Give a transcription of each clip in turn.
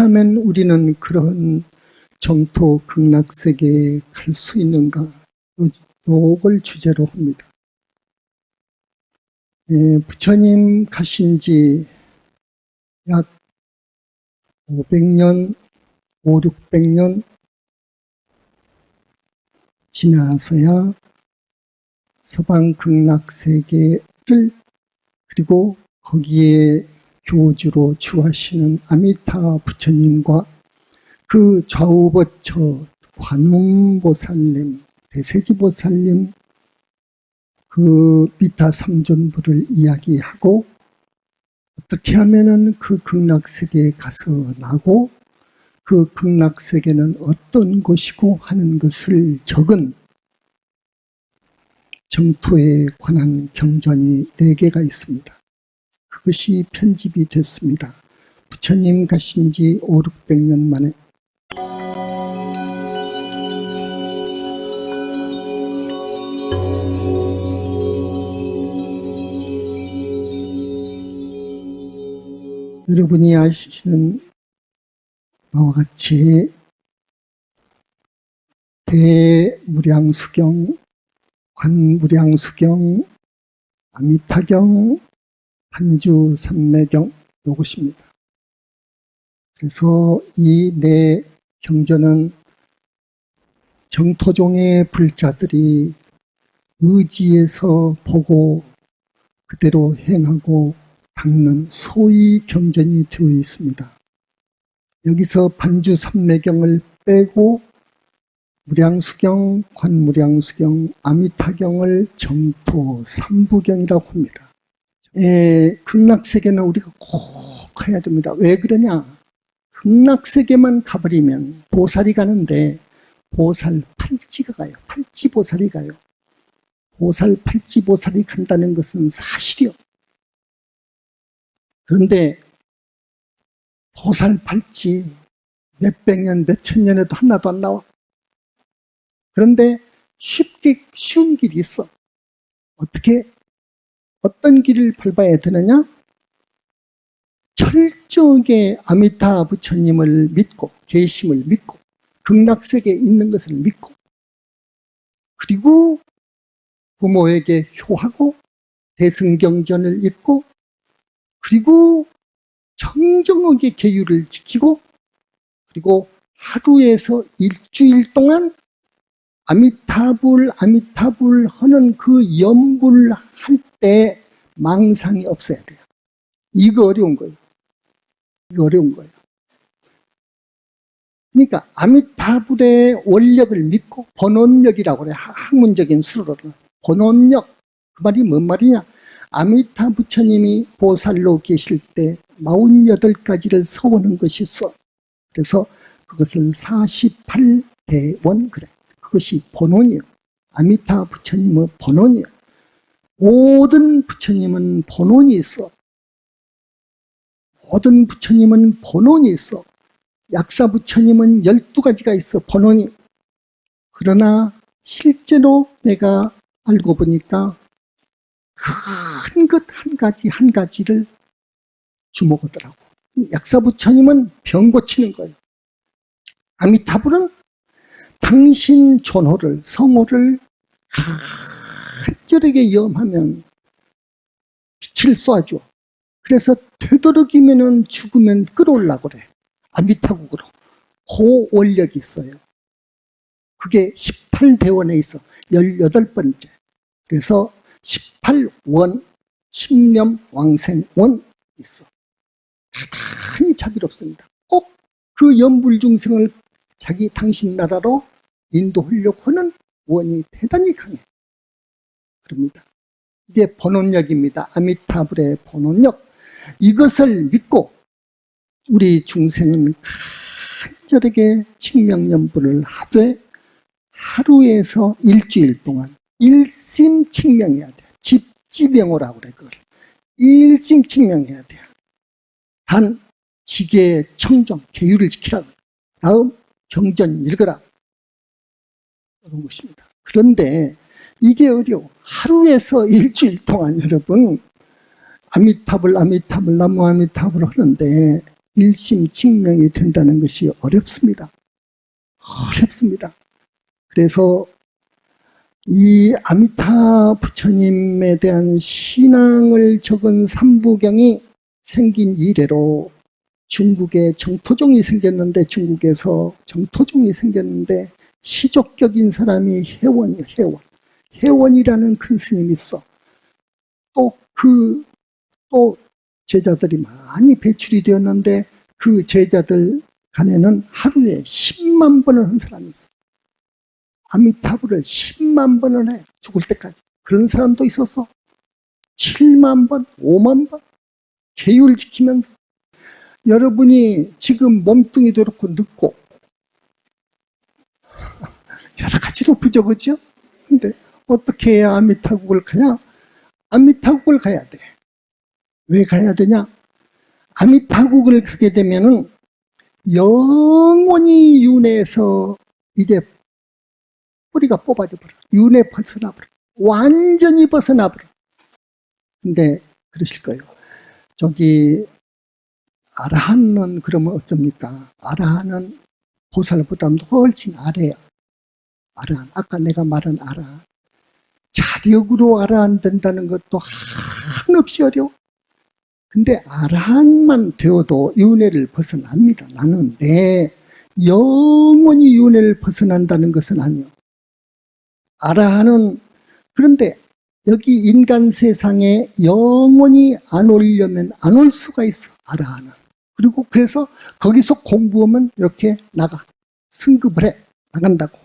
하면 우리는 그런 정토 극락 세계에 갈 수 있는가? 요- 요걸 주제로 합니다. 예, 부처님 가신 지 약 500년, 5, 600년 지나서야 서방 극락 세계를 그리고 거기에 교주로 주하시는 아미타 부처님과 그 좌우버처 관음보살님, 대세지보살님, 그 미타 삼존부를 이야기하고 어떻게 하면은 그 극락세계에 가서 나고 그 극락세계는 어떤 곳이고 하는 것을 적은 정토에 관한 경전이 네 개가 있습니다. 그것이 편집이 됐습니다. 부처님 가신 지 5, 600년 만에 여러분이 아시는 바와 같이 대무량수경, 관무량수경, 아미타경, 한주 삼매경 요것입니다. 그래서 이 네 경전은 정토종의 불자들이 의지에서 보고 그대로 행하고 닦는 소위 경전이 되어 있습니다. 여기서 반주 삼매경을 빼고 무량수경, 관무량수경, 아미타경을 정토 삼부경이라고 합니다. 예, 극락세계는 우리가 꼭 가야 됩니다. 왜 그러냐? 극락세계만 가버리면 보살이 가는데 보살 팔찌가 가요. 팔찌 보살이 가요. 보살 팔찌 보살이 간다는 것은 사실이요. 그런데 보살 팔찌 몇백 년, 몇천 년에도 하나도 안 나와. 그런데 쉽게 쉬운 길이 있어. 어떻게 어떤 길을 밟아야 되느냐? 철저하게 아미타 부처님을 믿고 계심을 믿고 극락세계에 있는 것을 믿고 그리고 부모에게 효하고 대승경전을 읽고 그리고 정정하게 계율을 지키고 그리고 하루에서 일주일 동안 아미타불 아미타불 하는 그 염불 할 때 망상이 없어야 돼요. 이거 어려운 거예요. 이거 어려운 거예요. 그러니까 아미타불의 원력을 믿고 번원력이라고 그래. 학문적인 수로는. 번원력. 그 말이 뭔 말이냐? 아미타 부처님이 보살로 계실 때 48가지를 서원한 것이 있어 그래서 그것을 48대원 그래. 그것이 번원이에요. 아미타 부처님의 번원이에요 모든 부처님은 번원이 있어. 모든 부처님은 번원이 있어. 약사 부처님은 12가지가 있어 번원이. 그러나 실제로 내가 알고 보니까 큰 것 한 가지 한 가지를 주목하더라고. 약사 부처님은 병 고치는 거예요. 아미타불은 당신 존호를 성호를 간절하게 염하면 빛을 쏴줘. 그래서 되도록이면 죽으면 끌어올라 그래. 아미타국으로 그 원력이 있어요. 그게 18대원에 있어. 18번째. 그래서 18원 십념 왕생원 있어. 대단히 자비롭습니다. 꼭 그 연불중생을 자기 당신 나라로 인도하려고 하는 원이 대단히 강해 그럽니다 이게 번원력입니다 아미타불의 번원력 이것을 믿고 우리 중생은 간절하게 칭명연불을 하되 하루에서 일주일 동안 일심칭명해야 돼. 집지병호라고 그래 그걸. 일심칭명해야 돼. 단 지계 청정, 계율을 지키라고. 다음 경전 읽어라. 그런 것입니다. 그런데 이게 어려워. 하루에서 일주일 동안 여러분 아미타불 아미타불 나무 아미타불 하는데 일심직명이 된다는 것이 어렵습니다. 어렵습니다. 그래서 이 아미타 부처님에 대한 신앙을 적은 삼부경이 생긴 이래로 중국에 정토종이 생겼는데 중국에서 정토종이 생겼는데 시족격인 사람이 해원이에요. 해원. 해원이라는 큰 스님이 있어. 또 그 또 제자들이 많이 배출이 되었는데 그 제자들 간에는 하루에 10만 번을 한 사람이 있어. 아미타불을 10만 번을 해. 죽을 때까지. 그런 사람도 있었어. 7만 번, 5만 번. 계율 지키면서. 여러분이 지금 몸뚱이도 그렇고 늙고 여러 가지로 부족하죠? 근데 어떻게 해야 아미타국을 가냐? 아미타국을 가야 돼. 왜 가야 되냐? 아미타국을 가게 되면은 영원히 윤회에서 이제 뿌리가 뽑아져 버려. 윤회 벗어나 버려. 완전히 벗어나 버려. 근데 그러실 거예요. 저기 아라한은 그러면 어쩝니까? 아라한은 보살보다도 훨씬 아래야. 아라한. 아까 내가 말한 아라한. 자력으로 아라한 된다는 것도 한없이 어려워. 근데 아라한만 되어도 윤회를 벗어납니다. 나는 내 영원히 윤회를 벗어난다는 것은 아니요. 아라한은 그런데 여기 인간 세상에 영원히 안 오려면 안 올 수가 있어. 아라한은. 그리고 그래서 거기서 공부하면 이렇게 나가. 승급을 해. 나간다고.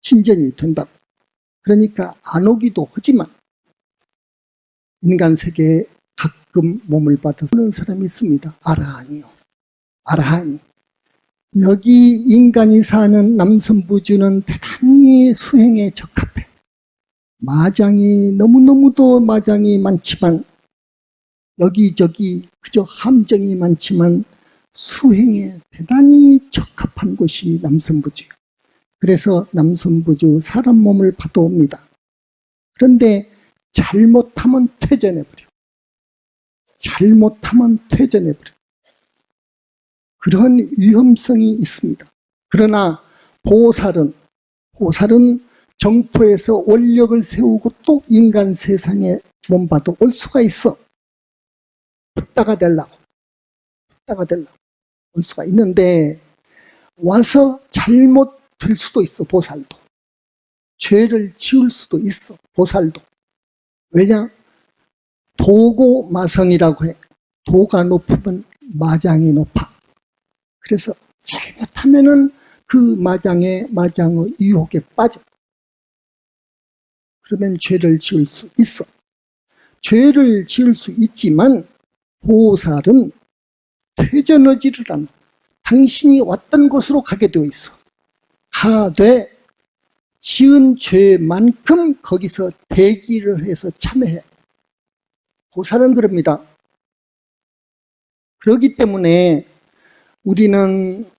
진전이 된다고. 그러니까 안 오기도 하지만 인간 세계에 가끔 몸을 받아서 오는 사람이 있습니다. 아라한이요. 아라한이. 여기 인간이 사는 남선부주는 대단히 수행에 적합해. 마장이 너무너무도 마장이 많지만 여기저기 그저 함정이 많지만 수행에 대단히 적합한 곳이 남선부주예요. 그래서 남선부주 사람 몸을 받아옵니다. 그런데 잘못하면 퇴전해버려. 잘못하면 퇴전해버려. 그런 위험성이 있습니다. 그러나 보살은 보살은 정토에서 원력을 세우고 또 인간 세상에 몸받아 올 수가 있어. 붓다가 되려고. 붓다가 되려고. 올 수가 있는데 와서 잘못 될 수도 있어 보살도. 죄를 지을 수도 있어 보살도. 왜냐? 도고 마성이라고 해. 도가 높으면 마장이 높아. 그래서 잘못하면 은 그 마장의 마장의 유혹에 빠져. 그러면 죄를 지을 수 있어. 죄를 지을 수 있지만 보살은 퇴전하지를 않아. 당신이 왔던 곳으로 가게 되어 있어. 가되 지은 죄만큼 거기서 대기를 해서 참여해. 보살은 그럽니다. 그렇기 때문에 우리는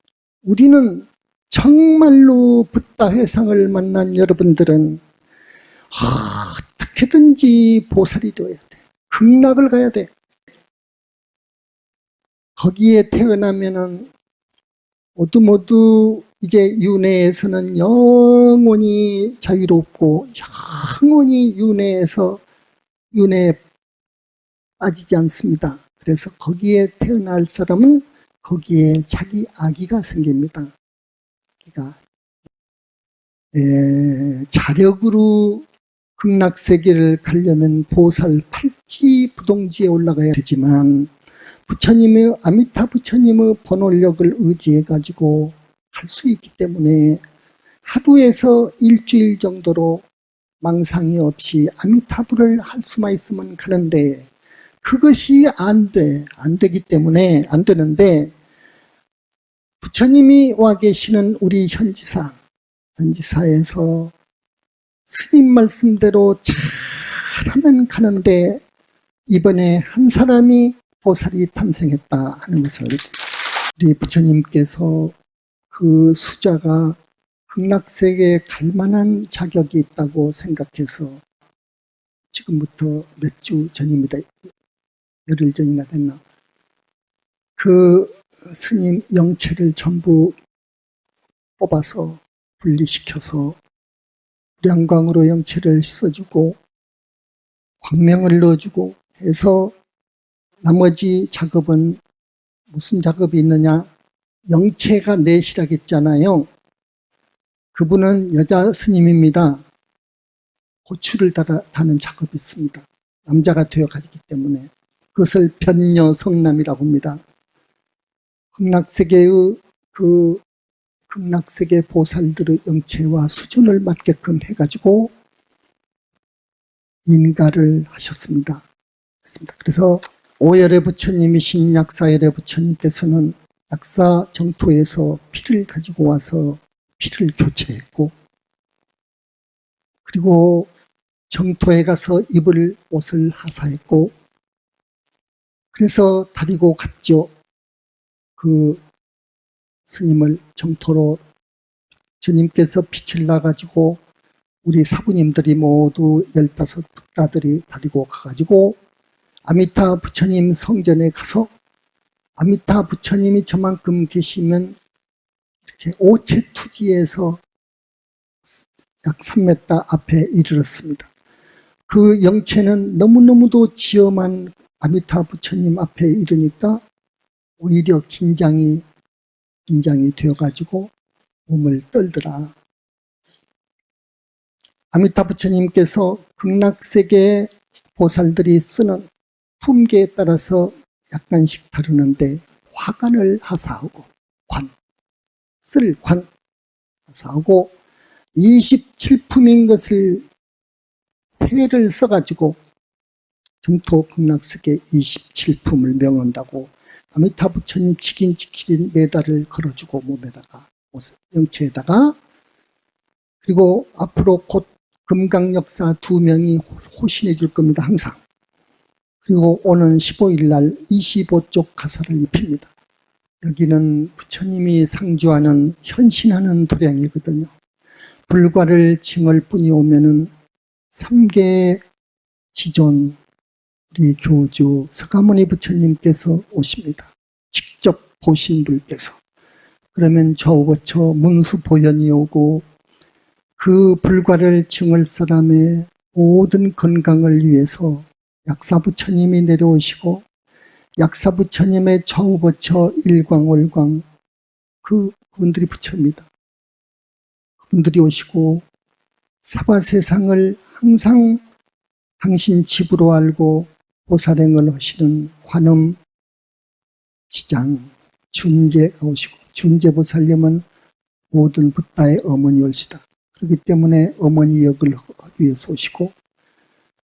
우리는 정말로 붓다 회상을 만난 여러분들은 아, 어떻게든지 보살이 되어야 돼. 극락을 가야 돼. 거기에 태어나면 은 모두 모두 이제 윤회에서는 영원히 자유롭고 영원히 윤회에서 윤회에 빠지지 않습니다. 그래서 거기에 태어날 사람은 거기에 자기 아기가 생깁니다. 그러니까 에, 자력으로 극락세계를 가려면 보살 팔찌 부동지에 올라가야 되지만 부처님의 아미타 부처님의 번홀력을 의지해 가지고 갈 수 있기 때문에 하루에서 일주일 정도로 망상이 없이 아미타불을 할 수만 있으면 가는데 그것이 안 돼. 안 되기 때문에 안 되는데 부처님이 와 계시는 우리 현지사, 현지사에서 스님 말씀대로 잘하면 가는데 이번에 한 사람이 보살이 탄생했다 하는 것을 우리 부처님께서 그 수자가 극락세계에 갈 만한 자격이 있다고 생각해서 지금부터 몇 주 전입니다. 열흘 전이나 됐나. 그 스님 영체를 전부 뽑아서 분리시켜서亮광으로 영체를 씻어주고 광명을 넣어주고 해서 나머지 작업은 무슨 작업이 있느냐 영체가 내시라겠잖아요. 그분은 여자 스님입니다. 고추를 달아, 다는 작업이 있습니다. 남자가 되어 가기 때문에 그것을 변녀 성남이라고 합니다. 극락세계의 그 극락세계 보살들의 영체와 수준을 맞게끔 해가지고 인가를 하셨습니다. 그래서 오열의 부처님이 신 약사열의 부처님께서는 약사 정토에서 피를 가지고 와서 피를 교체했고 그리고 정토에 가서 입을 옷을 하사했고 그래서 다리고 갔죠. 그 스님을 정토로 주님께서 빛을 나가지고 우리 사부님들이 모두 열다섯 북다들이 다리고 가가지고 아미타 부처님 성전에 가서 아미타 부처님이 저만큼 계시면 이렇게 오체 투지에서 약 3m 앞에 이르렀습니다. 그 영체는 너무너무도 지엄한 아미타 부처님 앞에 이르니까 오히려 긴장이 긴장이 되어가지고 몸을 떨더라. 아미타 부처님께서 극락세계의 보살들이 쓰는 품계에 따라서 약간씩 다루는데 화관을 하사하고 관, 쓸 관, 하사하고 27품인 것을 해를 써가지고 정토 극락세계 27품을 명한다고 아미타 부처님 치킨 치킨 메달을 걸어주고 몸에다가 영체에다가 그리고 앞으로 곧 금강역사 두 명이 호신해 줄 겁니다 항상 그리고 오는 15일 날 25쪽 가사를 입힙니다 여기는 부처님이 상주하는 현신하는 도량이거든요 불과를 징을 뿐이 오면은 삼계 지존 우리 교주 서가모니 부처님께서 오십니다. 직접 보신 분께서. 그러면 저우거쳐 문수 보현이 오고 그 불과를 증을 사람의 모든 건강을 위해서 약사부처님이 내려오시고 약사부처님의 저우거쳐 일광월광 그 그분들이 부처입니다. 그분들이 오시고 사바세상을 항상 당신 집으로 알고 보살행을 하시는 관음 지장 준재가 오시고 준재보살님은 모든 부다의 어머니올시다. 그렇기 때문에 어머니 역을 하기 위해서 오시고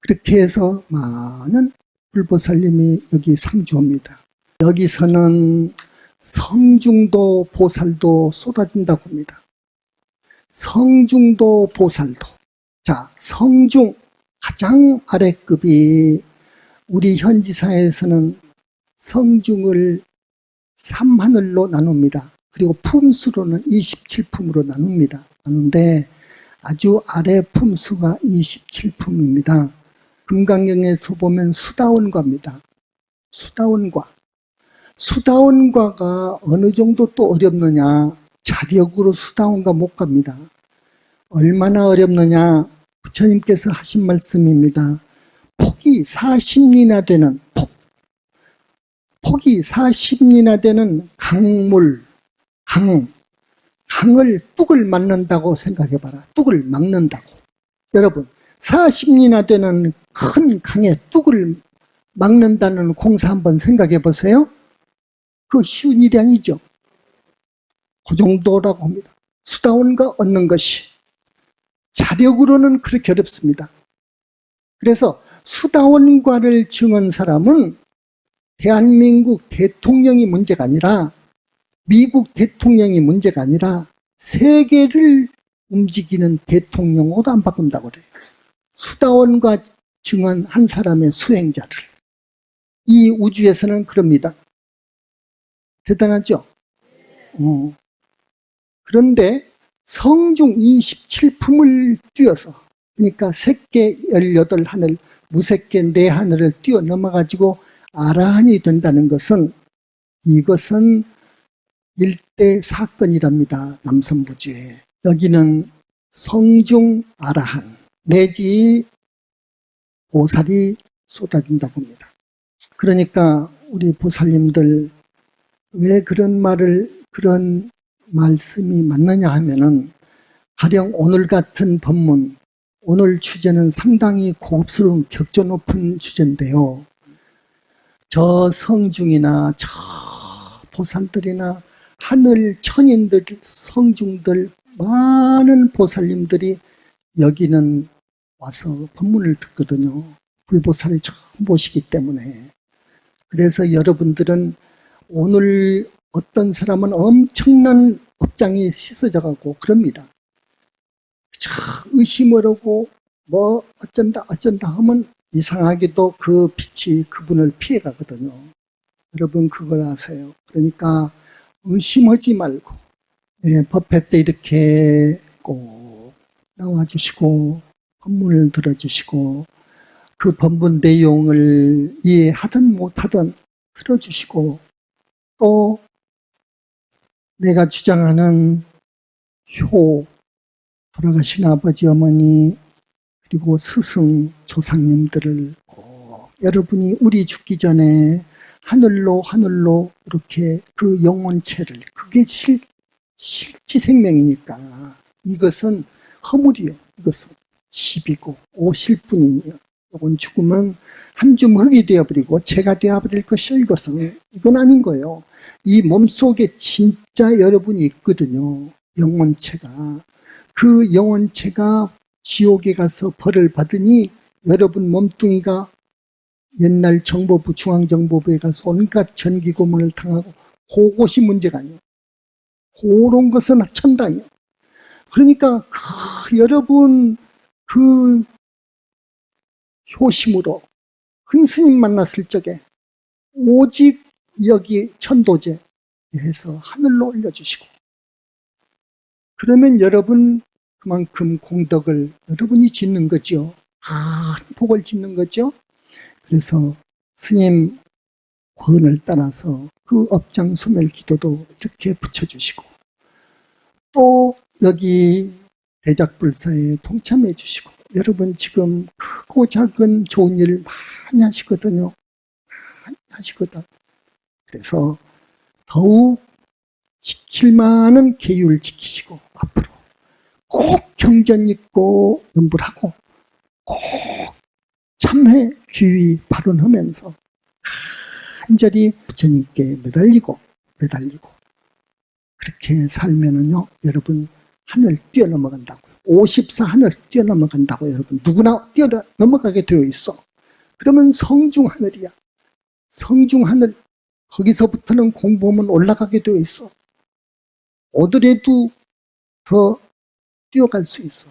그렇게 해서 많은 불보살님이 여기 상주합니다. 여기서는 성중도 보살도 쏟아진다고 합니다. 성중도 보살도 자 성중 가장 아래급이 우리 현지사에서는 성중을 3하늘로 나눕니다. 그리고 품수로는 27품으로 나눕니다. 나누는데 아주 아래 품수가 27품입니다. 금강경에서 보면 수다원과입니다. 수다원과. 수다원과가 어느 정도 또 어렵느냐. 자력으로 수다원과 못 갑니다. 얼마나 어렵느냐. 부처님께서 하신 말씀입니다. 폭이 40리나 되는 폭, 폭이 40리나 되는 강물, 강, 강을 뚝을 막는다고 생각해봐라. 뚝을 막는다고. 여러분, 40리나 되는 큰 강에 뚝을 막는다는 공사 한번 생각해 보세요. 그 쉬운 일이 아니죠. 그 정도라고 합니다. 수다원과 얻는 것이. 자력으로는 그렇게 어렵습니다. 그래서 수다원과를 증언 사람은 대한민국 대통령이 문제가 아니라 미국 대통령이 문제가 아니라 세계를 움직이는 대통령으로 안 바꾼다고 그래요. 수다원과 증언 한 사람의 수행자를. 이 우주에서는 그럽니다. 대단하죠? 어. 그런데 성중 27품을 뛰어서 그러니까 새끼 18하늘, 무색계 네 하늘을 뛰어넘어 가지고 아라한이 된다는 것은 이것은 일대 사건이랍니다. 남선부주에. 여기는 성중 아라한 내지 보살이 쏟아진다고 봅니다. 그러니까 우리 보살님들 왜 그런 말을 그런 말씀이 맞느냐 하면은 가령 오늘 같은 법문 오늘 주제는 상당히 고급스러운 격조 높은 주제인데요. 저 성중이나 저 보살들이나 하늘 천인들, 성중들, 많은 보살님들이 여기는 와서 법문을 듣거든요. 불보살이 처음 보시기 때문에. 그래서 여러분들은 오늘 어떤 사람은 엄청난 업장이 씻어져 가고 그럽니다. 저 의심을 하고 뭐 어쩐다 어쩐다 하면 이상하게도 그 빛이 그분을 피해 가거든요. 여러분 그걸 아세요. 그러니까 의심하지 말고 예, 법회 때 이렇게 꼭 나와주시고 법문을 들어주시고 그 법문 내용을 이해하든 못하든 들어주시고 또 내가 주장하는 효 돌아가신 아버지 어머니 그리고 스승 조상님들을 꼭 여러분이 우리 죽기 전에 하늘로 하늘로 이렇게 그 영혼체를 그게 실, 실지 생명이니까 이것은 허물이요. 이것은 집이고 오실 뿐이요 이건 죽으면 한줌 흙이 되어버리고 재가 되어버릴 것이요 이것은 이건 아닌 거예요 이 몸속에 진짜 여러분이 있거든요 영혼체가 그 영혼체가 지옥에 가서 벌을 받으니 여러분 몸뚱이가 옛날 정보부 중앙정보부에 가서 온갖 전기고문을 당하고 그것이 문제가 아니에요. 그런 것은 천당이에요. 그러니까 그 여러분 그 효심으로 큰 스님 만났을 적에 오직 여기 천도제 해서 하늘로 올려주시고 그러면 여러분 그만큼 공덕을 여러분이 짓는 거죠. 아, 복을 짓는 거죠. 그래서 스님 권을 따라서 그 업장 소멸 기도도 이렇게 붙여주시고 또 여기 대작불사에 동참해 주시고 여러분 지금 크고 작은 좋은 일 많이 하시거든요. 많이 하시거든. 그래서 더욱 지킬 만한 계율 지키시고 앞으로 꼭 경전 있고 연불하고 꼭 참회 귀위 발언하면서 간절히 부처님께 매달리고 매달리고 그렇게 살면은요 여러분 하늘 뛰어넘어간다고요 54 하늘 뛰어넘어간다고 여러분 누구나 뛰어넘어가게 되어 있어 그러면 성중 하늘이야 성중 하늘 거기서부터는 공부하면 올라가게 되어 있어 오더라도 더 뛰어갈 수 있어.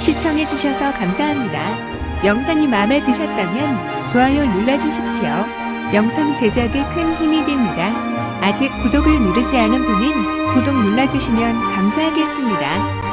시청해주셔서 감사합니다. 영상이 마음에 드셨다면 좋아요 눌러주십시오. 영상 제작에 큰 힘이 됩니다. 아직 구독을 누르지 않은 분은 구독 눌러주시면 감사하겠습니다.